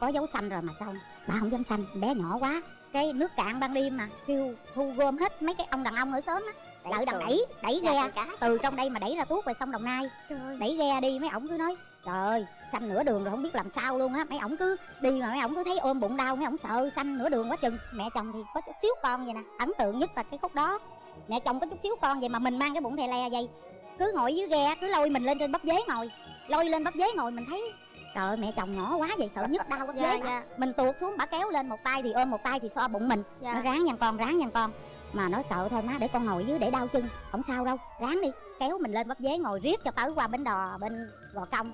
có dấu xanh rồi mà sao bà không dám xanh bé nhỏ quá. Cái nước cạn ban đêm mà kêu thu gom hết mấy cái ông đàn ông ở xóm á. Lợi đằng đẩy đẩy ghe. từ trong đây mà đẩy ra tuốt về sông đồng nai. Đẩy ghe đi mấy ổng cứ nói trời ơi xanh nửa đường rồi không biết làm sao luôn á. Mấy ổng cứ đi mà mấy ổng cứ thấy ôm bụng đau mấy ổng sợ xanh nửa đường quá chừng. Mẹ chồng thì có chút xíu con vậy nè ấn tượng nhất là cái khúc đó. Mẹ chồng có chút xíu con vậy mà mình mang cái bụng thè le vậy. Cứ ngồi dưới ghe cứ lôi mình lên trên bắp dế ngồi. Lôi lên bắp dế ngồi mình thấy trời ơi mẹ chồng nhỏ quá vậy sợ nhức đau bắp Dạ, dạ. mình tuột xuống bả kéo lên một tay thì ôm một tay thì xoa bụng mình. Dạ. nó ráng nha con ráng nha con. Mà nói sợ thôi má để con ngồi dưới để đau chân. Không sao đâu ráng đi. Kéo mình lên bắp dế ngồi riết cho tới qua bến đò bên gò công.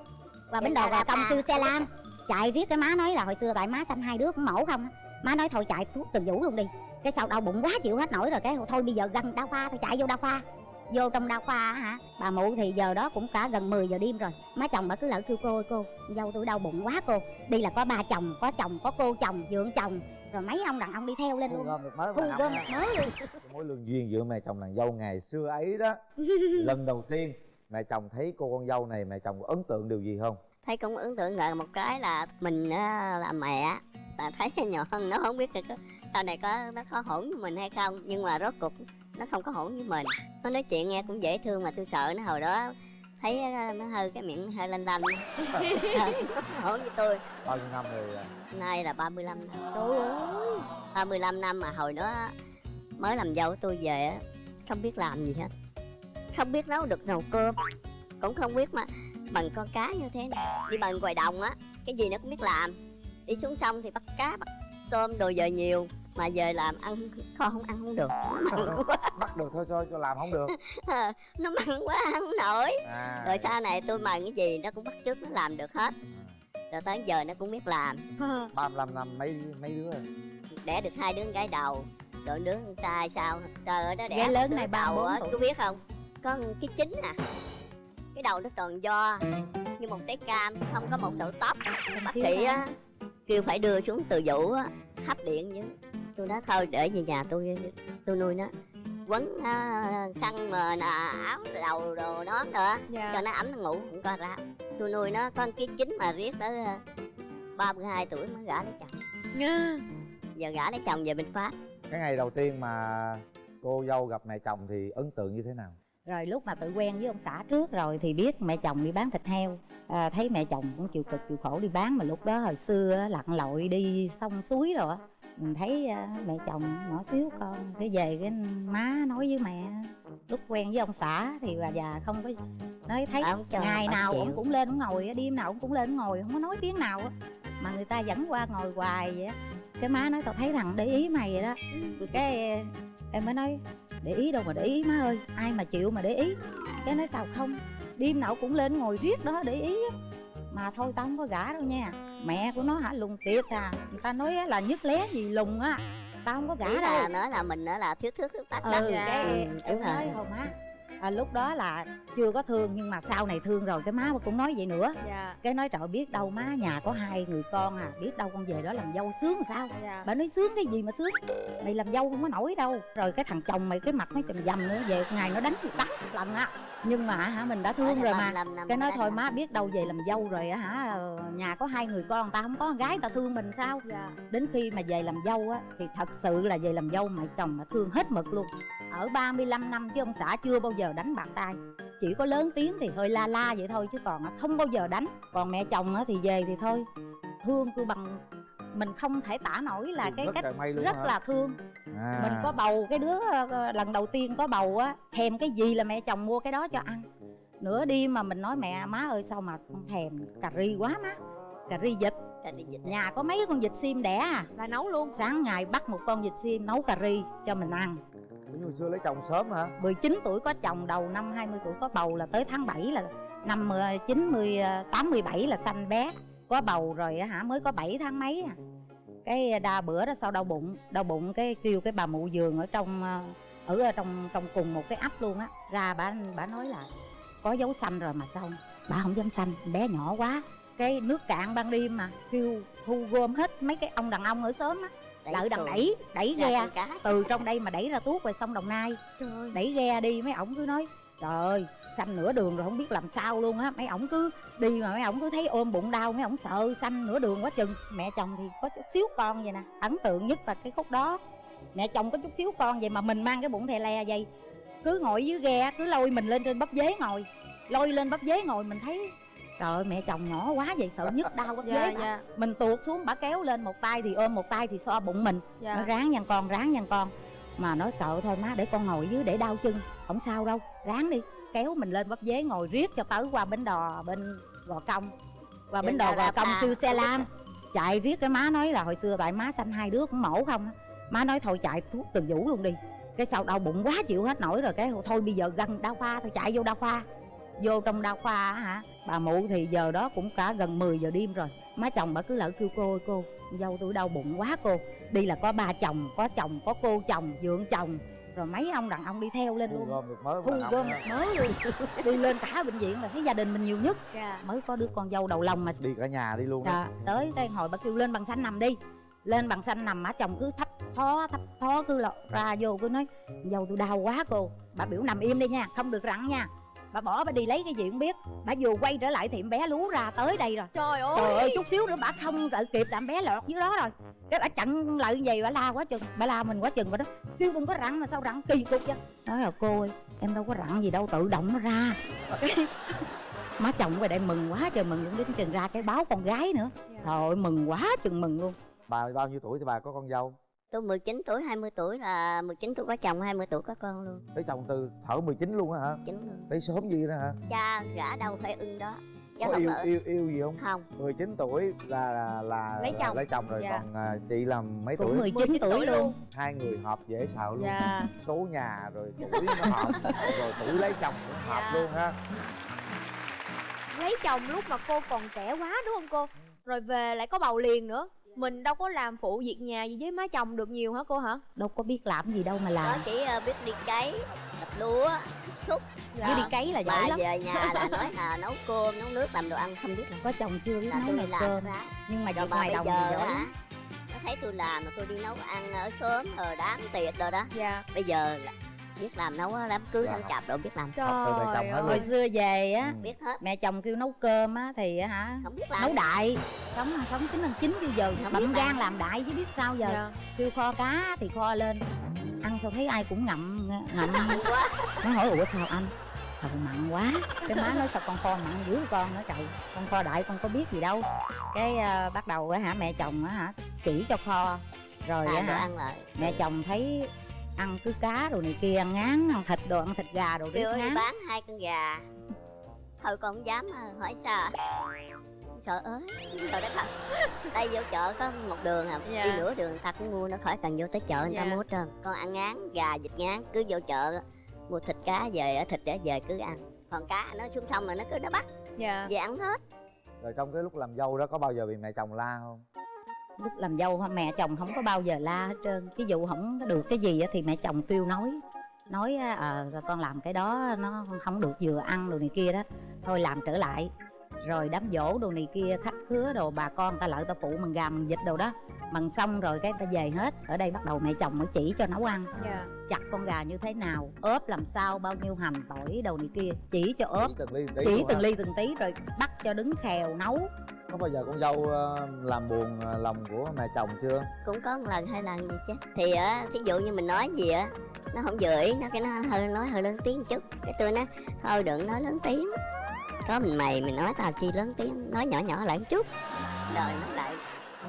Qua bến đò gò công kêu xe lam. Chạy riết cái má nói là hồi xưa tại má sanh hai đứa cũng mổ không má nói thôi chạy thuốc từ vũ luôn đi. Cái sau đau bụng quá chịu hết nổi rồi cái thôi bây giờ gần đa khoa thôi chạy vô đa khoa vô trong đa khoa á hả? Bà mụ thì giờ đó cũng cả gần 10 giờ đêm rồi. Má chồng bà cứ lỡ kêu cô ơi cô dâu tôi đau bụng quá cô. Đi là có ba chồng có chồng có cô chồng dượng chồng. Rồi mấy ông đàn ông đi theo lên luôn. gom được mới thu gom một mới luôn. Mối lương duyên giữa mẹ chồng nàng dâu ngày xưa ấy đó. Lần đầu tiên mẹ chồng thấy cô con dâu này mẹ chồng có ấn tượng điều gì không? Thấy cũng ấn tượng ngờ một cái là mình á, là mẹ là thấy nhỏ hơn nó không biết được sau này có nó có hỗn với mình hay không. Nhưng mà rốt cuộc nó không có hỗn với mình. Nó nói chuyện nghe cũng dễ thương mà tôi sợ nó hồi đó thấy á, nó hơi cái miệng hơi lanh lanh. Hỗn với tôi. Bao nhiêu năm rồi nay là 35 năm. Trời ơi 35 năm mà hồi đó mới làm dâu tôi về á không biết làm gì hết. Không biết nấu được nồi cơm cũng không biết mà bằng con cá như thế này. Đi bằng ngoài đồng á cái gì nó cũng biết làm. Đi xuống sông thì bắt cá bắt tôm đồ về nhiều mà về làm ăn kho không ăn không được mặn quá. bắt được thôi thôi cho làm không được. Nó mặn quá ăn không nổi. À rồi sau này tôi mần cái gì nó cũng bắt chước nó làm được hết. Rồi tới giờ nó cũng biết làm. 35 năm mấy mấy đứa rồi. Đẻ được hai đứa con gái đầu. Rồi đứa con trai sao? Trời ơi nó đẻ Gái lớn đứa này đầu 34 á cứ biết không? Có cái chính à. Cái đầu nó tròn do như một trái cam không có một sợi tóc. Bác sĩ á kêu phải đưa xuống từ vũ á hấp điện chứ tôi nói thôi để về nhà tôi tôi nuôi nó. Quấn à, khăn mà nà, áo đầu đồ nón nữa. Cho nó ấm nó ngủ không có ra. Tôi nuôi nó con cái chính mà riết tới à, 32 tuổi mới gả lấy chồng. Giờ gả lấy chồng về bên pháp cái ngày đầu tiên mà cô dâu gặp mẹ chồng thì ấn tượng như thế nào? Rồi lúc mà tự quen với ông xã trước rồi thì biết mẹ chồng đi bán thịt heo. À, thấy mẹ chồng cũng chịu cực chịu khổ đi bán mà lúc đó hồi xưa lặn lội đi sông suối rồi á mình thấy à, mẹ chồng nhỏ xíu con cái về cái má nói với mẹ lúc quen với ông xã thì bà già không có nói thấy. Ông cho ngày nào chịu. ông cũng lên ông ngồi đêm nào ông cũng lên ông ngồi không có nói tiếng nào mà người ta dẫn qua ngồi hoài vậy cái má nói tao thấy thằng để ý mày vậy đó. Cái em mới nói để ý đâu mà để ý má ơi. Ai mà chịu mà để ý. Cái nói sao không? Đêm nào cũng lên ngồi riết đó để ý mà thôi tao không có gả đâu nha. Mẹ của nó hả lùng tiệt à. Người ta nói á là nhức lé gì lùng á. Tao không có gả ý đâu. là nói là mình nữa là thiếu thước tắc đó ừ cái ừ, đúng rồi. thôi má à, lúc đó là chưa có thương nhưng mà sau này thương rồi cái má cũng nói vậy nữa. Dạ. Cái nói trời biết đâu má nhà có hai người con à biết đâu con về đó làm dâu sướng sao? Dạ. Bà nói sướng cái gì mà sướng? Mày làm dâu không có nổi đâu. Rồi cái thằng chồng mày cái mặt nó chầm dầm nữa về ngày nó đánh đánh một lần á. Nhưng mà hả mình đã thương rồi mà. cái nói thôi má biết đâu về làm dâu rồi hả ờ, nhà có hai người con ta không có con gái ta thương mình sao? Dạ. Đến khi mà về làm dâu á thì thật sự là về làm dâu mẹ chồng mà thương hết mực luôn ở 35 năm chứ ông xã chưa bao giờ đánh bạc tay chỉ có lớn tiếng thì hơi la la vậy thôi chứ còn không bao giờ đánh. Còn mẹ chồng thì về thì thôi. Thương cứ bằng mình không thể tả nổi là cái rất cách là rất hả? là thương. À. mình có bầu cái đứa ờ, lần đầu tiên có bầu á thèm cái gì là mẹ chồng mua cái đó cho ăn. Nửa đêm mà mình nói mẹ má ơi sao mà con thèm cà ri quá má cà ri vịt. Nhà có mấy con vịt xiêm đẻ à? Là nấu luôn. Sáng ngày bắt một con vịt xiêm nấu cà ri cho mình ăn. Ủa, hồi xưa lấy chồng sớm hả? 19 tuổi có chồng đầu năm 20 tuổi có bầu là tới tháng 7 là năm 90 8 17 là sanh bé. Có bầu rồi hả mới có 7 tháng mấy à. Cái đa bữa đó sau đau bụng đau bụng cái kêu cái bà mụ giường ở trong ờ, ở trong trong cùng một cái ấp luôn á. Ra bà bà nói là có dấu xanh rồi mà sao bà không dám xanh bé nhỏ quá cái nước cạn ban đêm mà. Kêu thu gom hết mấy cái ông đàn ông ở xóm á. Lợi đằng đẩy đẩy ghe. từ trong đây mà đẩy ra tuốt về sông đồng nai. Đẩy ghe đi mấy ổng cứ nói trời ơi xanh nửa đường rồi không biết làm sao luôn á. Mấy ổng cứ đi mà mấy ổng cứ thấy ôm bụng đau mấy ổng sợ xanh nửa đường quá chừng. Mẹ chồng thì có chút xíu con vậy nè ấn tượng nhất là cái khúc đó. Mẹ chồng có chút xíu con vậy mà mình mang cái bụng thè le vậy. Cứ ngồi dưới ghe cứ lôi mình lên trên bắp dế ngồi. Lôi lên bắp dế ngồi mình thấy trời ơi mẹ chồng nhỏ quá vậy sợ nhức đau bắp dạ dạ. mình tuột xuống bả kéo lên một tay thì ôm một tay thì so bụng mình. Nó dạ ráng nha con ráng nha con. Mà nói trời thôi má để con ngồi dưới để đau chân. Không sao đâu ráng đi. Kéo mình lên bắp dế ngồi riết cho tới qua bến đò bên gò công. Qua bến Trên đò đò gò Rà công kêu xe lam. Chạy riết cái má nói là hồi xưa tại má sanh hai đứa cũng mổ không má nói thôi chạy thuốc từ vũ luôn đi. Cái sau đau bụng quá chịu hết nổi rồi cái thôi bây giờ gần đau khoa thôi chạy vô đau khoa vô trong đau khoa á hả? Bà mụ thì giờ đó cũng cả gần 10 giờ đêm rồi. Má chồng bà cứ lỡ kêu cô ơi cô dâu tôi đau bụng quá cô. Đi là có ba chồng có chồng có cô chồng dượng chồng. Rồi mấy ông đàn ông đi theo lên thu luôn. gom được mới thu gom ha. mới luôn. Đi lên cả bệnh viện là thấy gia đình mình nhiều nhất. Dạ. Mới có đứa con dâu đầu lòng mà. Đi cả nhà đi luôn đó Dạ, tới đây hồi bà kêu lên bằng xanh nằm đi. Lên bằng xanh nằm má chồng cứ thấp thó thấp thó cứ lọt ra vô cứ nói dâu tôi đau quá cô. Bà biểu nằm im đi nha không được rặn nha bà bỏ bà đi lấy cái gì cũng biết. Bà vừa quay trở lại thì em bé lú ra tới đây rồi. Trời ơi. Trời ơi chút xíu nữa bà không đợi kịp làm bé lọt dưới đó rồi. Cái bà chặn lại gì bà la quá chừng. Bà la mình quá chừng rồi đó. Kêu đừng có rặn mà sao rặn kỳ cục vậy? Nói là cô ơi em đâu có rặn gì đâu tự động nó ra. Má chồng về đây mừng quá trời mừng đến chừng ra cái báo con gái nữa. Dạ. trời ơi mừng quá chừng mừng luôn. Bà bao nhiêu tuổi thì bà có con dâu tôi 19 tuổi 20 tuổi là 19 tuổi có chồng 20 tuổi có con luôn. Lấy chồng từ thở 19 luôn á hả? Chính luôn. Lấy sớm gì đó hả? Cha gã đâu phải ưng đó. Chứ có không yêu ở. yêu yêu gì không? Không. 19 tuổi là là, là Lấy chồng. lấy chồng rồi Dạ. còn à, chị làm mấy cũng tuổi? 19, 19 tuổi, tuổi luôn. luôn. hai người hợp dễ sợ luôn. Dạ. Số nhà rồi tuổi nó hợp rồi tuổi lấy chồng cũng hợp Dạ. luôn ha. Lấy chồng lúc mà cô còn trẻ quá đúng không cô? Rồi về lại có bầu liền nữa mình đâu có làm phụ việc nhà gì với má chồng được nhiều hả cô hả? Đâu có biết làm gì đâu mà có làm chỉ ờ, biết đi cấy đập lúa xúc với đi cấy là giỏi lắm. về nhà là nói à, nấu cơm nấu nước làm đồ ăn không biết làm có chồng chưa biết là nấu làm cơm. ra. Nhưng mà mà ngoài đồng thì giờ giỏi hả? nó thấy tôi làm mà tôi đi nấu ăn ở sớm rồi đám tiệc rồi đó. Dạ. Bây giờ là biết làm nấu á, đám cưới Dạ. đám chạp rồi biết làm. Trời ơi hồi xưa về á Ừ. biết hết. mẹ chồng kêu nấu cơm á thì á hả không biết làm. nấu đại. Sống sống chín ăn chín bây giờ Không bậm gan làm. đại chứ biết sao giờ. Dạ. Kêu kho cá thì kho lên. Ăn sao thấy ai cũng ngậm ngậm. Quá nó hỏi ủa sao anh? Sao mặn quá. Cái má nói sao con kho mặn dữ con? Nói trời con kho đại con có biết gì đâu. Cái à, bắt đầu á hả mẹ chồng á hả chỉ cho kho. Rồi đồ hả ăn lại. mẹ chồng thấy ăn cứ cá đồ này kia ăn ngán ăn thịt đồ ăn thịt gà đồ kêu ngán bán hai con gà. Thôi con không dám ờ, hỏi sao. Sợ ới sợ đất thật đây vô chợ có một đường à Dạ. đi nửa đường người ta cũng mua nó khỏi cần vô tới chợ người ta Dạ. mua hết trơn. Con ăn ngán gà vịt ngán cứ vô chợ mua thịt cá về ở thịt để về cứ ăn. Còn cá nó xuống sông rồi nó cứ nó bắt. Dạ. Về ăn hết. Rồi trong cái lúc làm dâu đó có bao giờ bị mẹ chồng la không lúc làm dâu mẹ chồng không có bao giờ la hết trơn. Ví dụ không có được cái gì á thì mẹ chồng kêu nói. Nói ờ con làm cái đó nó không được vừa ăn đồ này kia đó. Thôi làm trở lại. Rồi đám dỗ đồ này kia khách khứa đồ bà con ta lợi ta phụ mần gà mần vịt đồ đó. Mần xong rồi cái ta về hết. Ở đây bắt đầu mẹ chồng mới chỉ cho nấu ăn. Dạ. Chặt con gà như thế nào ốp làm sao bao nhiêu hành tỏi đồ này kia chỉ cho ốp. Chỉ từng ly từng tí từng ly từng tí rồi bắt cho đứng khèo nấu có bao giờ con dâu ờ, làm buồn ờ, lòng của mẹ chồng chưa? Cũng có một lần hai lần gì chứ. Thì á thí dụ như mình nói gì á nó không vừa ý nó cái nó hơi nói hơi lớn tiếng một chút. Cái tôi nói thôi đừng nói lớn tiếng. Có mình mày mình nói tao chi lớn tiếng nói nhỏ nhỏ lại một chút. Rồi nó lại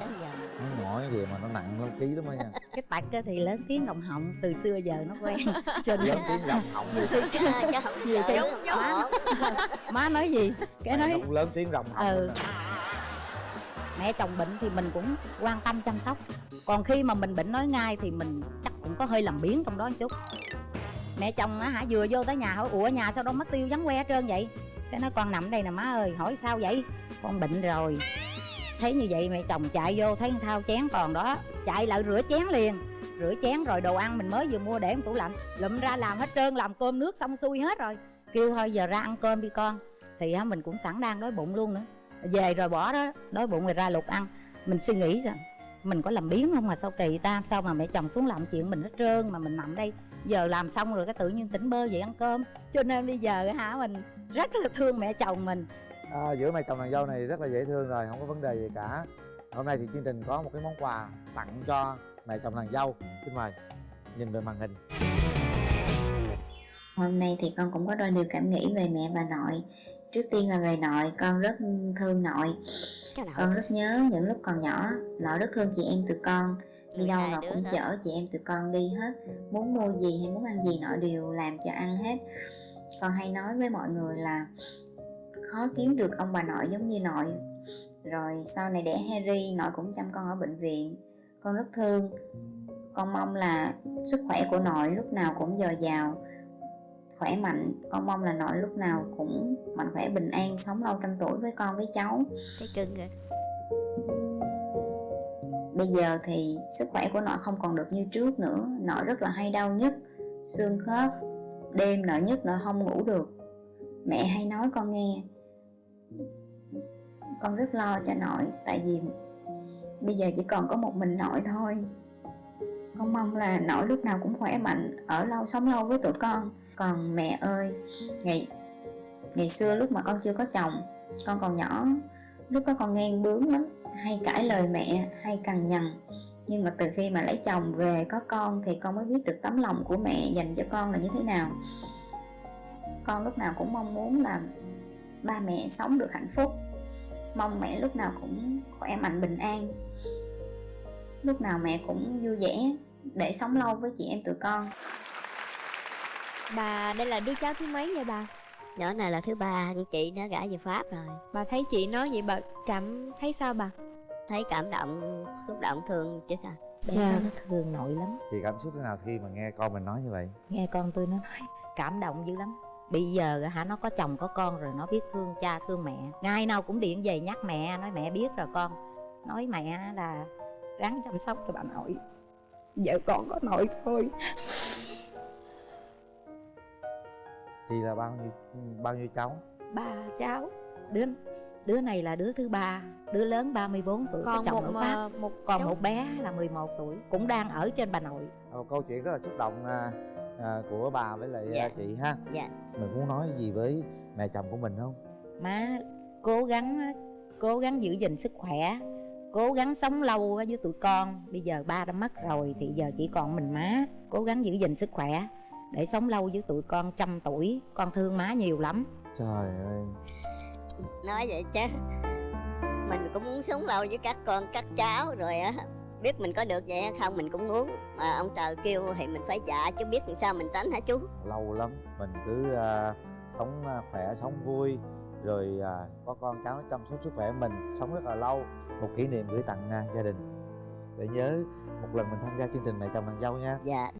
đến giờ. Nó nhỏ cái gì mà nó nặng lắm ký lắm á nha. Cái tạch á thì lớn tiếng đồng họng từ xưa giờ nó quen. Cho nên lớn tiếng rộng họng chứ không Nhiều khi- má nói gì? Cái nói lớn tiếng rộng họng Ừ mẹ chồng bệnh thì mình cũng quan tâm chăm sóc. Còn khi mà mình bệnh nói ngay thì mình chắc cũng có hơi làm biến trong đó một chút. Mẹ chồng á hả vừa vô tới nhà hỏi ủa nhà sao đâu mất tiêu vắng que hết trơn vậy? Cái nói con nằm đây nè má ơi hỏi sao vậy? Con bệnh rồi. Thấy như vậy mẹ chồng chạy vô thấy thao chén còn đó chạy lại rửa chén liền. Rửa chén rồi đồ ăn mình mới vừa mua để trong tủ lạnh. Lụm ra làm hết trơn làm cơm nước xong xuôi hết rồi. Kêu thôi giờ ra ăn cơm đi con. Thì á, mình cũng sẵn đang đói bụng luôn nữa về rồi bỏ đó đói bụng rồi ra lục ăn. Mình suy nghĩ rằng mình có làm biến không mà sao kỳ ta? Sao mà mẹ chồng xuống làm chuyện mình hết trơn mà mình nằm đây? Giờ làm xong rồi cái tự nhiên tỉnh bơ dậy ăn cơm. Cho nên bây giờ hả mình rất là thương mẹ chồng mình. À, giữa mẹ chồng nàng dâu này rất là dễ thương rồi không có vấn đề gì cả. Hôm nay thì chương trình có một cái món quà tặng cho mẹ chồng nàng dâu. Xin mời nhìn về màn hình. Hôm nay thì con cũng có đôi điều cảm nghĩ về mẹ và nội Trước tiên là về nội, con rất thương nội. Con rất nhớ những lúc còn nhỏ Nội rất thương chị em tụi con. Đi đâu nội cũng chở chị em tụi con đi hết. Muốn mua gì hay muốn ăn gì nội đều làm cho ăn hết. Con hay nói với mọi người là Khó kiếm được ông bà nội giống như nội. Rồi sau này đẻ Harry Nội cũng chăm con ở bệnh viện. Con rất thương. Con mong là sức khỏe của nội lúc nào cũng dồi dào khỏe mạnh. Con mong là nội lúc nào cũng mạnh khỏe bình an sống lâu trăm tuổi với con với cháu. Thấy cưng rồi. Bây giờ thì sức khỏe của nội không còn được như trước nữa. Nội rất là hay đau nhức xương khớp đêm nội nhức nội không ngủ được. Mẹ hay nói con nghe con rất lo cho nội tại vì bây giờ chỉ còn có một mình nội thôi. Con mong là nội lúc nào cũng khỏe mạnh ở lâu sống lâu với tụi con còn mẹ ơi, ngày ngày xưa lúc mà con chưa có chồng, con còn nhỏ, lúc đó con ngang bướng lắm, hay cãi lời mẹ, hay cằn nhằn. Nhưng mà từ khi mà lấy chồng về có con thì con mới biết được tấm lòng của mẹ dành cho con là như thế nào. Con lúc nào cũng mong muốn là ba mẹ sống được hạnh phúc. Mong mẹ lúc nào cũng khỏe mạnh, bình an. Lúc nào mẹ cũng vui vẻ để sống lâu với chị em tụi con. Bà đây là đứa cháu thứ mấy vậy bà? Nhỏ này là thứ ba Chị đã gả về Pháp rồi. Bà thấy chị nói vậy bà cảm thấy sao bà? Thấy cảm động Xúc động thương chứ sao? Bé Dạ. nó thương nội lắm. Chị cảm xúc thế nào khi mà nghe con mình nói như vậy? Nghe con tôi nó nói cảm động dữ lắm. Bây giờ hả nó có chồng có con rồi nó biết thương cha thương mẹ. Ngày nào cũng điện về nhắc mẹ nói mẹ biết rồi con. Nói mẹ là ráng chăm sóc cho bà nội. Vợ con có nội thôi chị là bao nhiêu bao nhiêu cháu? Ba cháu. Đứa đứa này là đứa thứ ba. Đứa lớn 34 tuổi Còn chồng một ở Pháp ờ, một còn cháu- một bé là 11 tuổi cũng đang ở trên bà nội. Một câu chuyện rất là xúc động à, à, của bà với lại Dạ. à, chị ha. Dạ. Mình muốn nói gì với mẹ chồng của mình không? Má cố gắng cố gắng giữ gìn sức khỏe cố gắng sống lâu với tụi con. Bây giờ ba đã mất rồi thì giờ chỉ còn mình má. Cố gắng giữ gìn sức khỏe để sống lâu với tụi con trăm tuổi con thương má nhiều lắm. Trời ơi. Nói vậy chứ Mình cũng muốn sống lâu với các con các cháu rồi á. Biết mình có được vậy hay không mình cũng muốn Mà ông trời kêu thì mình phải dạ chứ biết làm sao mình tránh hả chú? Lâu lắm mình cứ à, sống à, khỏe sống vui rồi à, có con cháu nó chăm sóc sức khỏe mình sống rất là lâu. Một kỷ niệm gửi tặng à, gia đình. Để nhớ một lần mình tham gia chương trình mẹ chồng nàng dâu nha. Dạ